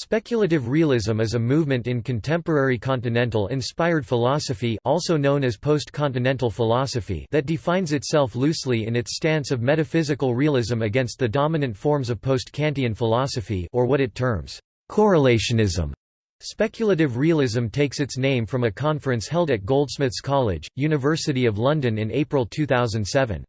Speculative realism is a movement in contemporary continental-inspired philosophy also known as post-continental philosophy that defines itself loosely in its stance of metaphysical realism against the dominant forms of post-Kantian philosophy or what it terms correlationism. Speculative realism takes its name from a conference held at Goldsmiths College, University of London in April 2007.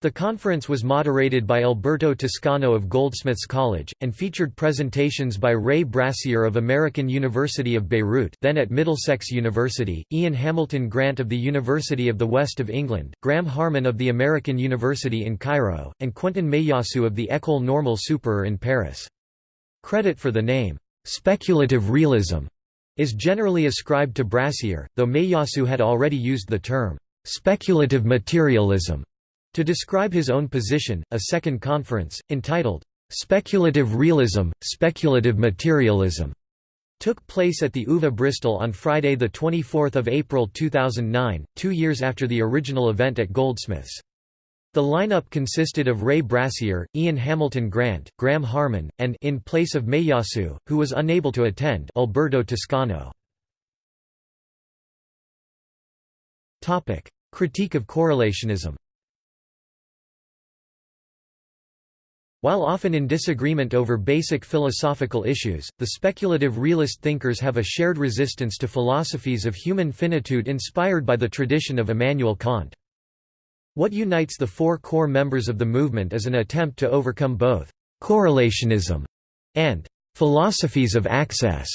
The conference was moderated by Alberto Toscano of Goldsmiths College, and featured presentations by Ray Brassier of American University of Beirut then at Middlesex University, Ian Hamilton Grant of the University of the West of England, Graham Harman of the American University in Cairo, and Quentin Meillassoux of the École Normale Supérieure in Paris. Credit for the name, "'speculative realism' is generally ascribed to Brassier, though Meillassoux had already used the term, "'speculative materialism' To describe his own position, a second conference, entitled, "'Speculative Realism, Speculative Materialism' took place at the UVA Bristol on Friday 24 April 2009, two years after the original event at Goldsmiths. The lineup consisted of Ray Brassier, Ian Hamilton Grant, Graham Harman, and in place of Meillassoux, who was unable to attend Alberto Toscano. Critique of correlationism While often in disagreement over basic philosophical issues, the speculative realist thinkers have a shared resistance to philosophies of human finitude inspired by the tradition of Immanuel Kant. What unites the four core members of the movement is an attempt to overcome both «correlationism» and «philosophies of access».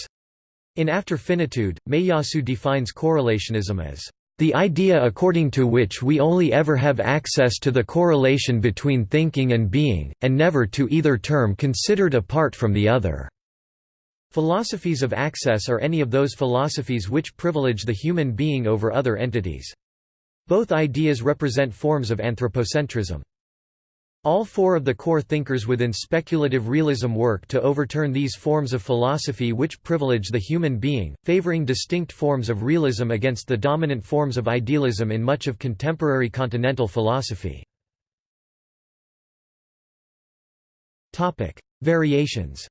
In After Finitude, Meillassoux defines correlationism as the idea according to which we only ever have access to the correlation between thinking and being, and never to either term considered apart from the other. Philosophies of access are any of those philosophies which privilege the human being over other entities. Both ideas represent forms of anthropocentrism. All four of the core thinkers within speculative realism work to overturn these forms of philosophy which privilege the human being, favoring distinct forms of realism against the dominant forms of idealism in much of contemporary continental philosophy. Variations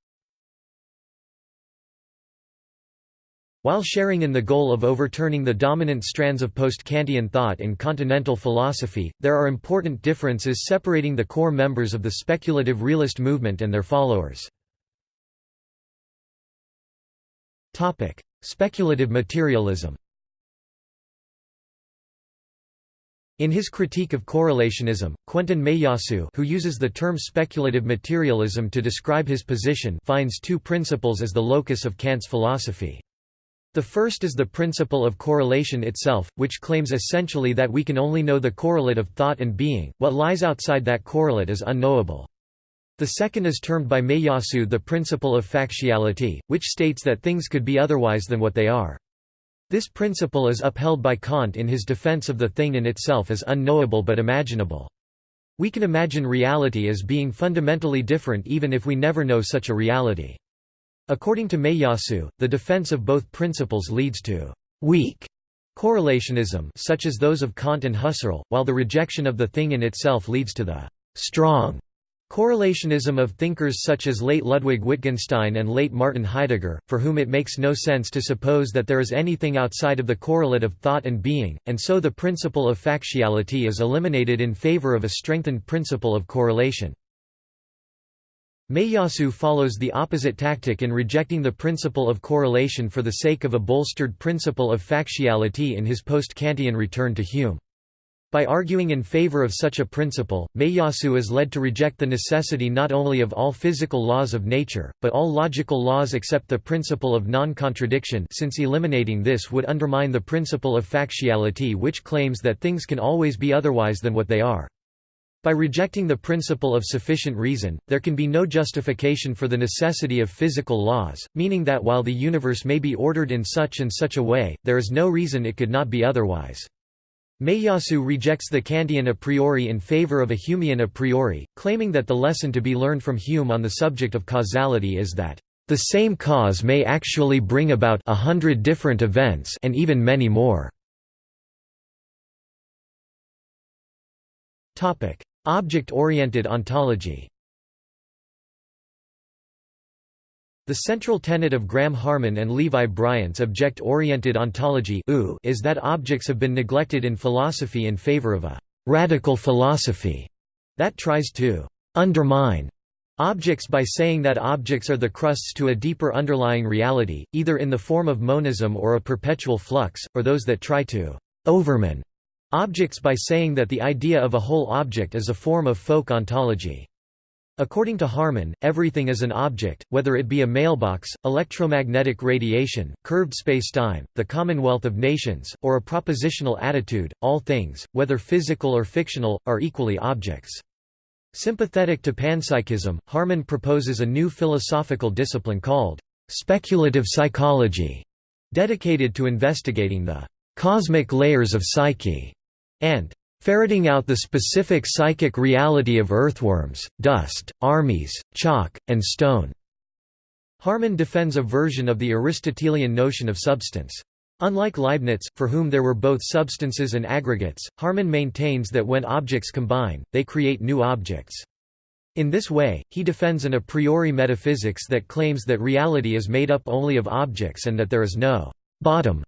While sharing in the goal of overturning the dominant strands of post-Kantian thought in continental philosophy, there are important differences separating the core members of the speculative realist movement and their followers. Speculative materialism In his critique of correlationism, Quentin Meillassoux who uses the term speculative materialism to describe his position finds two principles as the locus of Kant's philosophy. The first is the principle of correlation itself, which claims essentially that we can only know the correlate of thought and being, what lies outside that correlate is unknowable. The second is termed by Meillassoux the principle of factuality, which states that things could be otherwise than what they are. This principle is upheld by Kant in his defense of the thing in itself as unknowable but imaginable. We can imagine reality as being fundamentally different even if we never know such a reality. According to Meillassoux, the defense of both principles leads to «weak» correlationism such as those of Kant and Husserl, while the rejection of the thing in itself leads to the «strong» correlationism of thinkers such as late Ludwig Wittgenstein and late Martin Heidegger, for whom it makes no sense to suppose that there is anything outside of the correlate of thought and being, and so the principle of factuality is eliminated in favor of a strengthened principle of correlation. Meillassoux follows the opposite tactic in rejecting the principle of correlation for the sake of a bolstered principle of factuality in his post-Kantian return to Hume. By arguing in favor of such a principle, Meillassoux is led to reject the necessity not only of all physical laws of nature, but all logical laws except the principle of non-contradiction since eliminating this would undermine the principle of factuality which claims that things can always be otherwise than what they are. By rejecting the principle of sufficient reason, there can be no justification for the necessity of physical laws, meaning that while the universe may be ordered in such and such a way, there is no reason it could not be otherwise. Meillassoux rejects the Kantian a priori in favor of a Humean a priori, claiming that the lesson to be learned from Hume on the subject of causality is that, "...the same cause may actually bring about a hundred different events and even many more." Object-oriented ontology. The central tenet of Graham Harman and Levi Bryant's object-oriented ontology is that objects have been neglected in philosophy in favor of a «radical philosophy» that tries to «undermine» objects by saying that objects are the crusts to a deeper underlying reality, either in the form of monism or a perpetual flux, or those that try to «overmine» objects by saying that the idea of a whole object is a form of folk ontology. According to Harman, everything is an object, whether it be a mailbox, electromagnetic radiation, curved spacetime, the Commonwealth of Nations, or a propositional attitude, all things, whether physical or fictional, are equally objects. Sympathetic to panpsychism, Harman proposes a new philosophical discipline called speculative psychology, dedicated to investigating the cosmic layers of psyche and Ferreting out the specific psychic reality of earthworms, dust, armies, chalk, and stone. Harman defends a version of the Aristotelian notion of substance. Unlike Leibniz, for whom there were both substances and aggregates, Harman maintains that when objects combine, they create new objects. In this way, he defends an a priori metaphysics that claims that reality is made up only of objects and that there is no «bottom»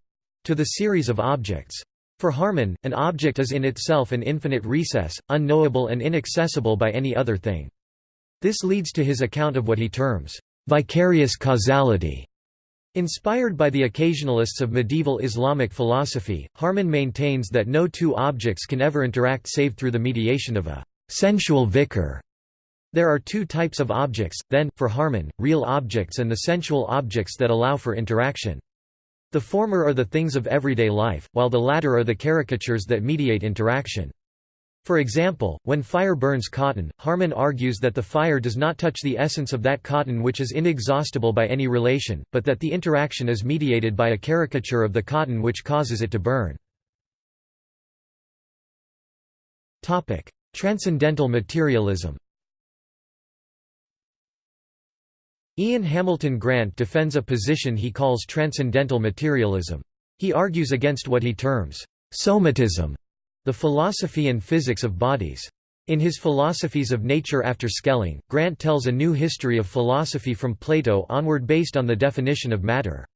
to the series of objects. For Harman, an object is in itself an infinite recess, unknowable and inaccessible by any other thing. This leads to his account of what he terms, vicarious causality. Inspired by the occasionalists of medieval Islamic philosophy, Harman maintains that no two objects can ever interact save through the mediation of a sensual vicar. There are two types of objects, then, for Harman, real objects and the sensual objects that allow for interaction. The former are the things of everyday life, while the latter are the caricatures that mediate interaction. For example, when fire burns cotton, Harman argues that the fire does not touch the essence of that cotton which is inexhaustible by any relation, but that the interaction is mediated by a caricature of the cotton which causes it to burn. Transcendental materialism Ian Hamilton Grant defends a position he calls transcendental materialism. He argues against what he terms, somatism, the philosophy and physics of bodies. In his Philosophies of Nature after Schelling, Grant tells a new history of philosophy from Plato onward based on the definition of matter.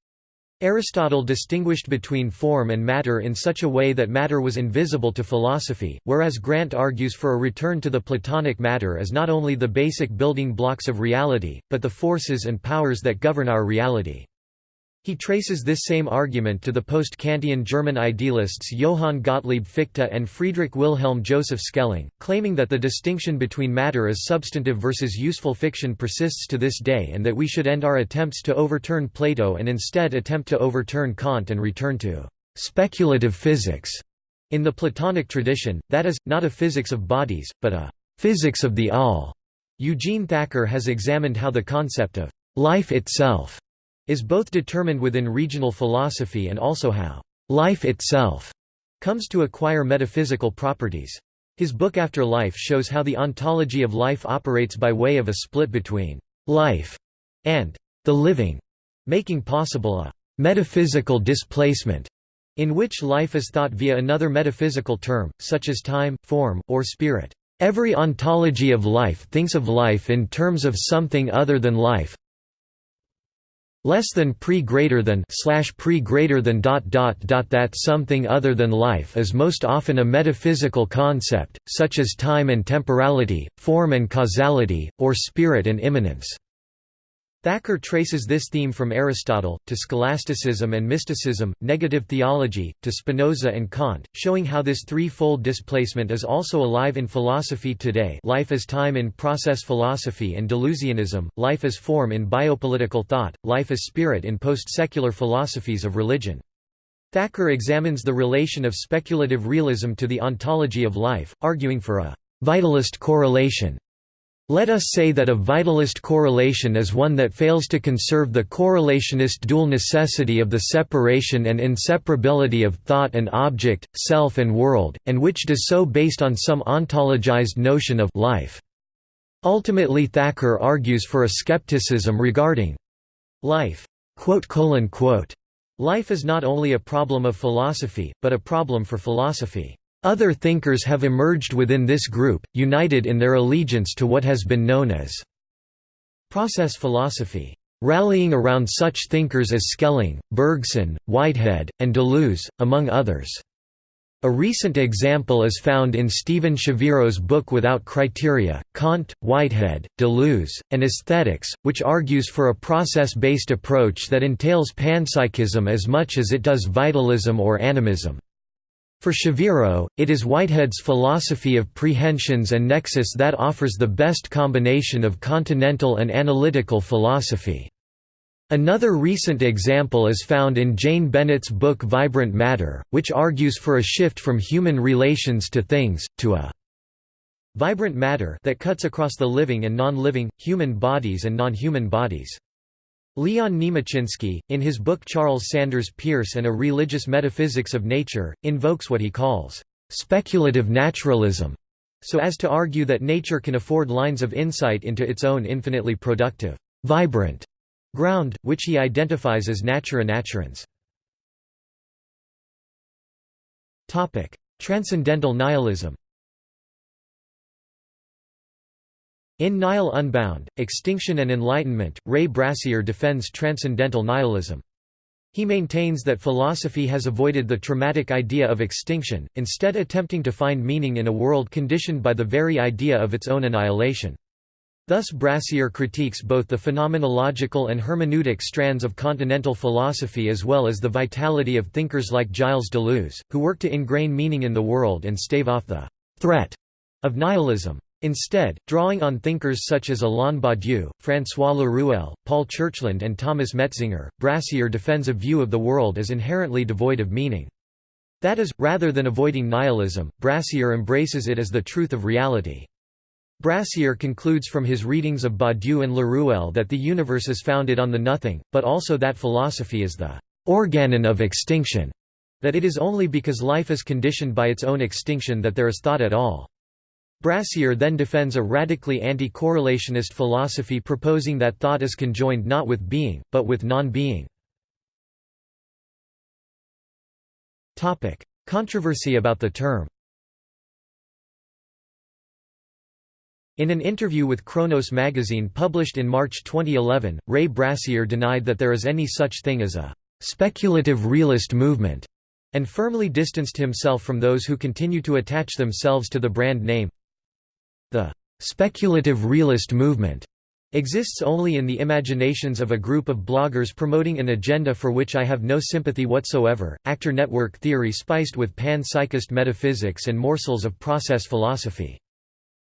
Aristotle distinguished between form and matter in such a way that matter was invisible to philosophy, whereas Grant argues for a return to the Platonic matter as not only the basic building blocks of reality, but the forces and powers that govern our reality. He traces this same argument to the post-Kantian German idealists Johann Gottlieb Fichte and Friedrich Wilhelm Joseph Schelling, claiming that the distinction between matter as substantive versus useful fiction persists to this day and that we should end our attempts to overturn Plato and instead attempt to overturn Kant and return to «speculative physics» in the Platonic tradition, that is, not a physics of bodies, but a «physics of the all». Eugene Thacker has examined how the concept of «life itself» is both determined within regional philosophy and also how life itself comes to acquire metaphysical properties. His book After Life shows how the ontology of life operates by way of a split between life and the living, making possible a metaphysical displacement in which life is thought via another metaphysical term, such as time, form, or spirit. Every ontology of life thinks of life in terms of something other than life, less than pre greater than slash pre greater than dot dot dot that something other than life is most often a metaphysical concept, such as time and temporality, form and causality, or spirit and immanence. Thacker traces this theme from Aristotle, to scholasticism and mysticism, negative theology, to Spinoza and Kant, showing how this threefold displacement is also alive in philosophy today life as time in process philosophy and Deleuzianism, life as form in biopolitical thought, life as spirit in post-secular philosophies of religion. Thacker examines the relation of speculative realism to the ontology of life, arguing for a «vitalist correlation» Let us say that a vitalist correlation is one that fails to conserve the correlationist dual necessity of the separation and inseparability of thought and object, self and world, and which does so based on some ontologized notion of life. Ultimately Thacker argues for a skepticism regarding life. Life is not only a problem of philosophy, but a problem for philosophy. Other thinkers have emerged within this group, united in their allegiance to what has been known as process philosophy. rallying around such thinkers as Schelling, Bergson, Whitehead, and Deleuze, among others. A recent example is found in Steven Shaviro's book Without Criteria, Kant, Whitehead, Deleuze, and Aesthetics, which argues for a process-based approach that entails panpsychism as much as it does vitalism or animism. For Shaviro, it is Whitehead's philosophy of prehensions and nexus that offers the best combination of continental and analytical philosophy. Another recent example is found in Jane Bennett's book Vibrant Matter, which argues for a shift from human relations to things, to a vibrant matter that cuts across the living and non-living, human bodies and non-human bodies. Leon Niemoczynski, in his book Charles Sanders Peirce and a Religious Metaphysics of Nature, invokes what he calls, "...speculative naturalism", so as to argue that nature can afford lines of insight into its own infinitely productive, vibrant ground, which he identifies as natura naturans. Transcendental nihilism In Nihil Unbound, Extinction and Enlightenment, Ray Brassier defends transcendental nihilism. He maintains that philosophy has avoided the traumatic idea of extinction, instead attempting to find meaning in a world conditioned by the very idea of its own annihilation. Thus Brassier critiques both the phenomenological and hermeneutic strands of continental philosophy as well as the vitality of thinkers like Gilles Deleuze, who work to ingrain meaning in the world and stave off the «threat» of nihilism. Instead, drawing on thinkers such as Alain Badiou, François Laruelle, Paul Churchland and Thomas Metzinger, Brassier defends a view of the world as inherently devoid of meaning. That is, rather than avoiding nihilism, Brassier embraces it as the truth of reality. Brassier concludes from his readings of Badiou and Laruelle that the universe is founded on the nothing, but also that philosophy is the organon of extinction, that it is only because life is conditioned by its own extinction that there is thought at all. Brassier then defends a radically anti-correlationist philosophy proposing that thought is conjoined not with being, but with non-being. Controversy about the term In an interview with Kronos magazine published in March 2011, Ray Brassier denied that there is any such thing as a «speculative realist movement» and firmly distanced himself from those who continue to attach themselves to the brand name. The speculative realist movement exists only in the imaginations of a group of bloggers promoting an agenda for which I have no sympathy whatsoever. Actor network theory spiced with pan-psychist metaphysics and morsels of process philosophy.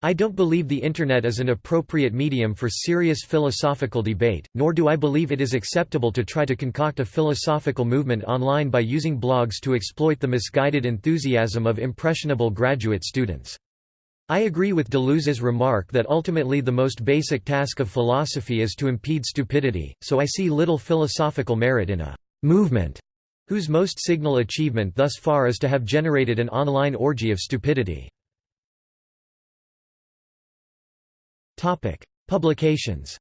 I don't believe the Internet is an appropriate medium for serious philosophical debate, nor do I believe it is acceptable to try to concoct a philosophical movement online by using blogs to exploit the misguided enthusiasm of impressionable graduate students. I agree with Deleuze's remark that ultimately the most basic task of philosophy is to impede stupidity, so I see little philosophical merit in a «movement» whose most signal achievement thus far is to have generated an online orgy of stupidity. Publications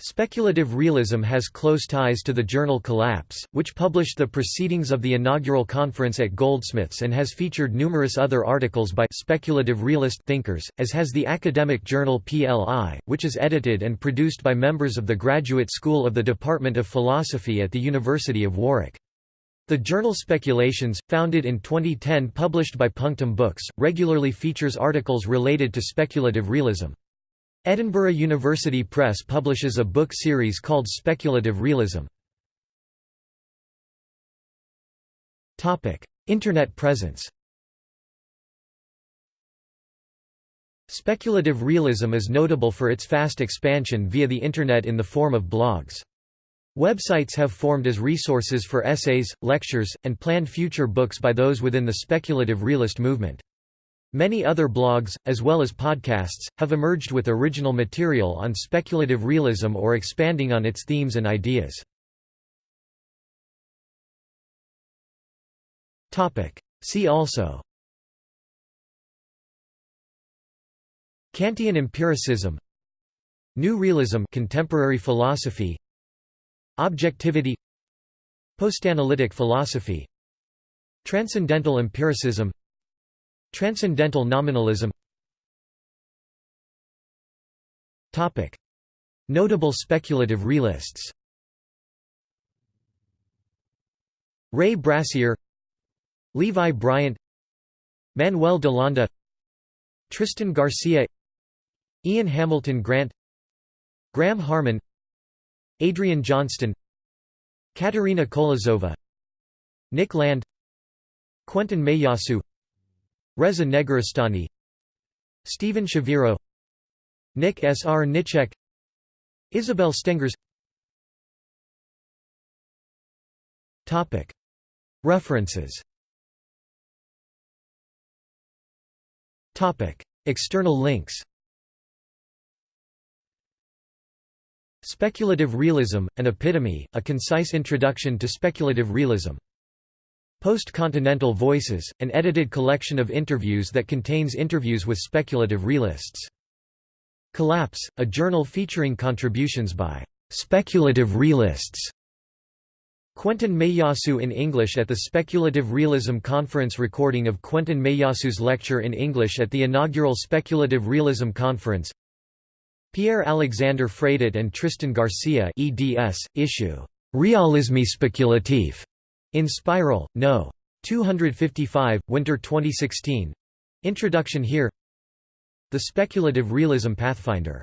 Speculative realism has close ties to the journal Collapse, which published the proceedings of the inaugural conference at Goldsmiths and has featured numerous other articles by speculative realist thinkers, as has the academic journal PLI, which is edited and produced by members of the Graduate School of the Department of Philosophy at the University of Warwick. The journal Speculations, founded in 2010 published by Punctum Books, regularly features articles related to speculative realism. Edinburgh University Press publishes a book series called Speculative Realism. Internet presence Speculative realism is notable for its fast expansion via the Internet in the form of blogs. Websites have formed as resources for essays, lectures, and planned future books by those within the speculative realist movement. Many other blogs, as well as podcasts, have emerged with original material on speculative realism or expanding on its themes and ideas. See also. Kantian empiricism. New realism contemporary philosophy. Objectivity. Postanalytic philosophy. Transcendental empiricism Transcendental nominalism. Notable speculative realists Ray Brassier Levi Bryant Manuel Delanda Tristan Garcia Ian Hamilton Grant Graham Harman Adrian Johnston Katerina Kolozova Nick Land Quentin Meillassoux Reza Negarestani Steven Shaviro Nick S. R. Nicek Isabel Stengers References External links Speculative Realism, An Epitome, A Concise Introduction to Speculative Realism. Post-Continental Voices, an edited collection of interviews that contains interviews with speculative realists. Collapse, a journal featuring contributions by speculative realists. Quentin Meillassoux in English at the Speculative Realism Conference Recording of Quentin Meillassoux' lecture in English at the inaugural Speculative Realism Conference Pierre-Alexander Fradet and Tristan Garcia eds, issue «Realisme spéculatif» in Spiral, No. 255, Winter 2016 Introduction here. The Speculative Realism Pathfinder